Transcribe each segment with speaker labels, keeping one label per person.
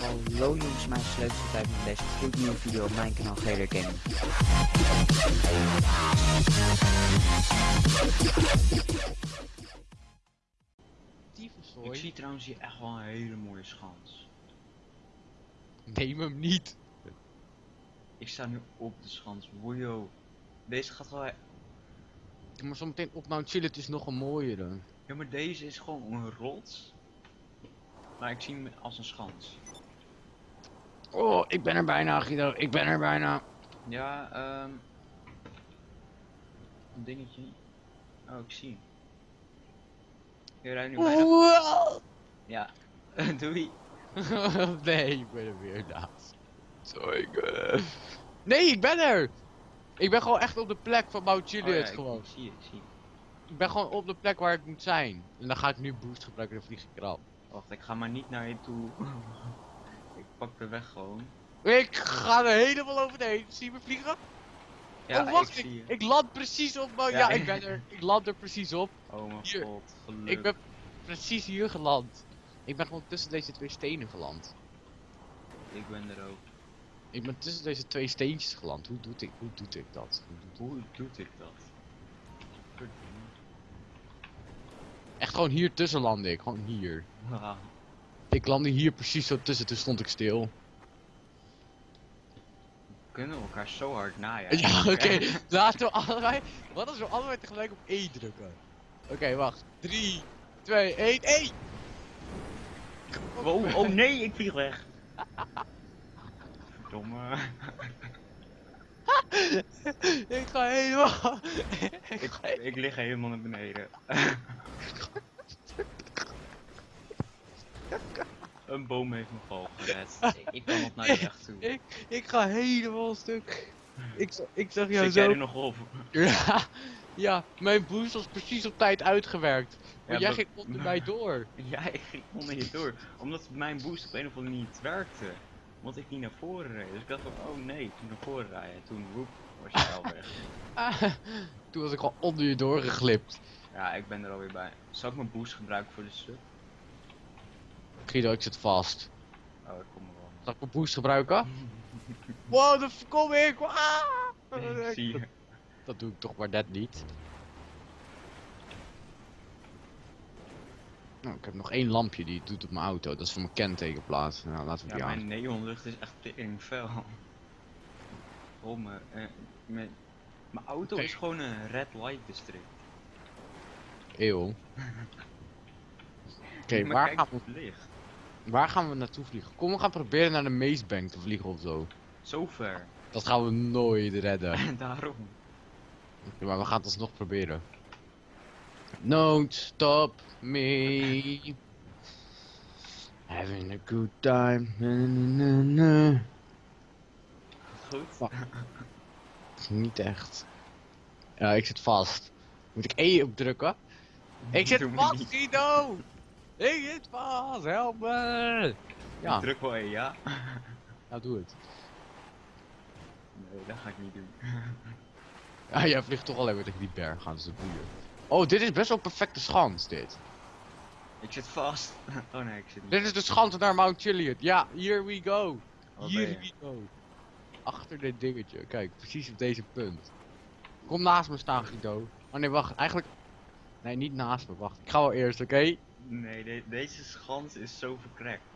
Speaker 1: Hallo jongens, mijn sleuteltijd met deze gloednieuwe video op mijn kanaal GR Gaming.
Speaker 2: Ik zie trouwens hier echt wel een hele mooie schans.
Speaker 3: Neem hem niet.
Speaker 2: Ik sta nu op de schans. Wojo. Deze gaat wel...
Speaker 3: Maar zometeen op Mount Chillet is nog een mooiere.
Speaker 2: Ja, maar deze is gewoon een rots. Maar ik zie hem als een schans.
Speaker 3: Oh, ik ben er bijna, Guido. Ik ben er bijna.
Speaker 2: Ja, ehm... Een dingetje. Oh, ik zie hem. Je rijdt nu bijna...
Speaker 3: Wow.
Speaker 2: Ja. Doei.
Speaker 3: nee, ik ben er weer naast. Sorry. Nee, ik ben er. Ik ben gewoon echt op de plek van Mount
Speaker 2: Oh, ja, ik-
Speaker 3: gewoon.
Speaker 2: Ik zie je, ik zie je.
Speaker 3: Ik ben gewoon op de plek waar ik moet zijn. En dan ga ik nu boost gebruiken en vlieg ik eraf.
Speaker 2: Wacht, ik ga maar niet naar je toe. ik pak de weg gewoon.
Speaker 3: Ik ga er helemaal overheen. Zie je me vliegen?
Speaker 2: Ja,
Speaker 3: oh, wacht.
Speaker 2: ik.
Speaker 3: Ik, ik land precies op Mount...
Speaker 2: Ja,
Speaker 3: Ja,
Speaker 2: ik-
Speaker 3: ik ben er. Ik land er precies op.
Speaker 2: Oh mijn
Speaker 3: Hier.
Speaker 2: god, geluk.
Speaker 3: Ik ben precies hier geland. Ik ben gewoon tussen deze twee stenen geland.
Speaker 2: Ik ben er ook.
Speaker 3: Ik ben tussen deze twee steentjes geland. Hoe doet ik, hoe doet ik dat? Hoe doet-
Speaker 2: Hoe doet ik dat?
Speaker 3: Gewoon hier tussen landde ik. Gewoon hier. Ik landde hier precies zo tussen. Toen stond ik stil.
Speaker 2: We kunnen elkaar zo hard naaien.
Speaker 3: Ja, oké. Laten we allebei... Wat als we allebei tegelijk op E drukken? Oké, wacht. 3, 2, 1, 1!
Speaker 2: hè. Wow, oh nee, ik vlieg weg. Verdomme.
Speaker 3: ik ga helemaal... ik
Speaker 2: Ik,
Speaker 3: ga
Speaker 2: ik lig helemaal naar beneden. Een boom heeft me val gered. Ik- op naar de weg toe.
Speaker 3: Ik, ik ga helemaal stuk. Ik, ik zag jou
Speaker 2: Zit jij
Speaker 3: zo...
Speaker 2: er nog op?
Speaker 3: Ja, ja, mijn boost was precies op tijd uitgewerkt. Maar
Speaker 2: Ja,
Speaker 3: jij ging onder mij door.
Speaker 2: Ja, ik ging onder je door. Omdat mijn boost op een of andere manier niet werkte. Omdat ik niet naar voren reed. Dus ik dacht van, oh nee, toen naar voren rijden. En toen, woep, was je al weg.
Speaker 3: Ah, toen was ik al onder je doorgeglipt.
Speaker 2: Ja, ik ben er alweer bij. Zal ik mijn boost gebruiken voor de sub?
Speaker 3: Guido, ik zit vast.
Speaker 2: Oh, ik kom er wel.
Speaker 3: Zal ik mijn boost gebruiken? Wow, daar kom ik! Ah!
Speaker 2: Ik zie je.
Speaker 3: Dat doe ik toch maar net niet. Nou, ik heb nog één lampje die doet op mijn auto. Dat is voor mijn kentekenplaat. Nou, laten we
Speaker 2: Ja,
Speaker 3: die aan.
Speaker 2: mijn neonlucht is echt tering fel. Oh, mijn, eh, mijn, mijn auto is gewoon een red light district.
Speaker 3: Eeuw. Oké, waar, gaan we, waar gaan we naartoe vliegen? Kom, we gaan proberen naar de Mazebank te vliegen of zo.
Speaker 2: Zo ver.
Speaker 3: Dat gaan we nooit redden.
Speaker 2: En daarom.
Speaker 3: Maar we gaan het alsnog proberen. Don't stop me. Having a good time. Na, na.
Speaker 2: Goed.
Speaker 3: Niet echt. Ja, ik zit vast. Moet ik E opdrukken? Ik zit vast. Guido! Ik zit vast, help me! Ja,
Speaker 2: Ik druk wel een ja.
Speaker 3: nou doe het.
Speaker 2: Nee, dat ga ik niet doen.
Speaker 3: Ja, jij vliegt toch alleen maar tegen die berg gaan, dus dat boeien. Oh, dit is best wel een perfecte schans, dit.
Speaker 2: Ik zit vast. Oh nee, ik zit niet.
Speaker 3: Dit is de schans naar Mount Chiliad. Ja, here we go.
Speaker 2: Waar
Speaker 3: Here we go. Achter dit dingetje. Kijk, precies op deze punt. Kom naast me staan, Guido. Oh nee, wacht. Eigenlijk... Nee, niet naast me. Wacht. Ik ga wel eerst, oké?
Speaker 2: Nee, de- deze schans is zo verkrekt.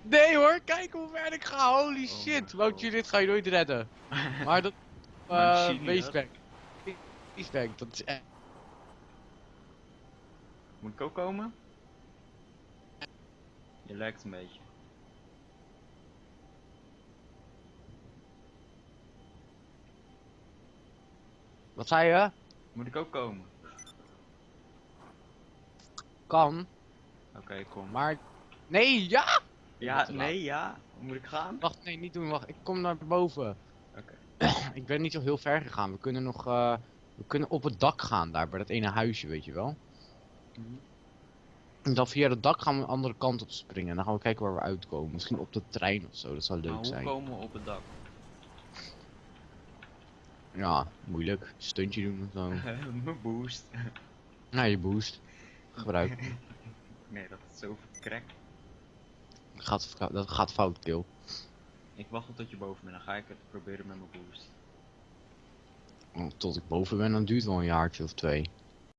Speaker 3: Nee hoor, kijk hoe ver ik ga. Holy
Speaker 2: Oh
Speaker 3: shit. Mount
Speaker 2: God.
Speaker 3: Chiliad ga je nooit redden. Maar dat...
Speaker 2: Maar
Speaker 3: eh. Basebank, dat is echt...
Speaker 2: Moet ik ook komen? Je lijkt een beetje.
Speaker 3: Wat zei je?
Speaker 2: Moet ik ook komen?
Speaker 3: Kan,
Speaker 2: Oké, kom.
Speaker 3: maar... Nee, ja!
Speaker 2: Ja, nee, ja. Moet ik gaan?
Speaker 3: Wacht, nee, niet doen. Wacht, ik kom naar boven.
Speaker 2: Oké.
Speaker 3: ik ben niet zo heel ver gegaan. We kunnen nog... eh, we kunnen op het dak gaan daar, bij dat ene huisje, weet je wel.
Speaker 2: Mhm.
Speaker 3: En dan via het dak gaan we een andere kant op springen. En dan gaan we kijken waar we uitkomen. Misschien op de trein of zo, dat zou
Speaker 2: Maar
Speaker 3: leuk
Speaker 2: hoe
Speaker 3: zijn.
Speaker 2: komen we op het dak?
Speaker 3: Ja, moeilijk. Stuntje doen of zo.
Speaker 2: Mijn boost.
Speaker 3: nou, je boost. Gebruik.
Speaker 2: Nee, dat is zo verkrekt.
Speaker 3: Gaat, verka- dat gaat fout, kill.
Speaker 2: Ik wacht tot je boven bent, dan ga ik het proberen met mijn boost.
Speaker 3: Tot ik boven ben, dan duurt wel een jaartje of twee.